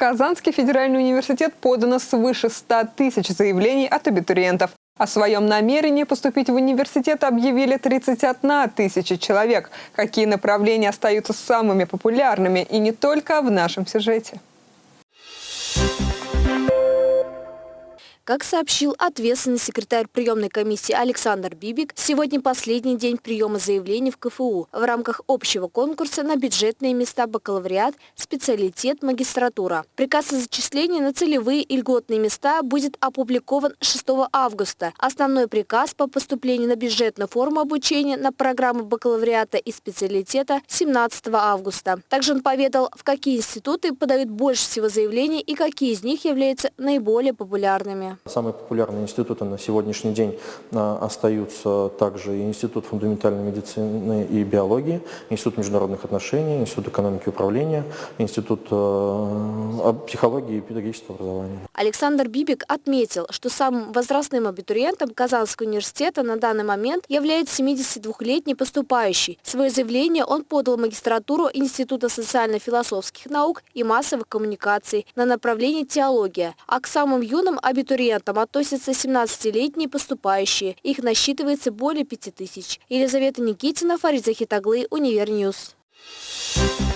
Казанский федеральный университет подано свыше 100 тысяч заявлений от абитуриентов. О своем намерении поступить в университет объявили 31 тысяча человек. Какие направления остаются самыми популярными и не только в нашем сюжете. Как сообщил ответственный секретарь приемной комиссии Александр Бибик, сегодня последний день приема заявлений в КФУ в рамках общего конкурса на бюджетные места бакалавриат, специалитет, магистратура. Приказ о зачислении на целевые и льготные места будет опубликован 6 августа. Основной приказ по поступлению на бюджетную форму обучения на программу бакалавриата и специалитета 17 августа. Также он поведал, в какие институты подают больше всего заявлений и какие из них являются наиболее популярными. Самые популярные институты на сегодняшний день а, остаются также Институт фундаментальной медицины и биологии, Институт международных отношений, Институт экономики и управления, Институт э, психологии и педагогического образования. Александр Бибик отметил, что самым возрастным абитуриентом Казанского университета на данный момент является 72-летний поступающий. Свое заявление он подал в магистратуру Института социально-философских наук и массовых коммуникаций на направлении теология, а к самым юным абитуриентам абитуриентам относятся 17-летние поступающие. Их насчитывается более 5000. Елизавета Никитина, Фарид Захитаглы, Универ News. Thank you.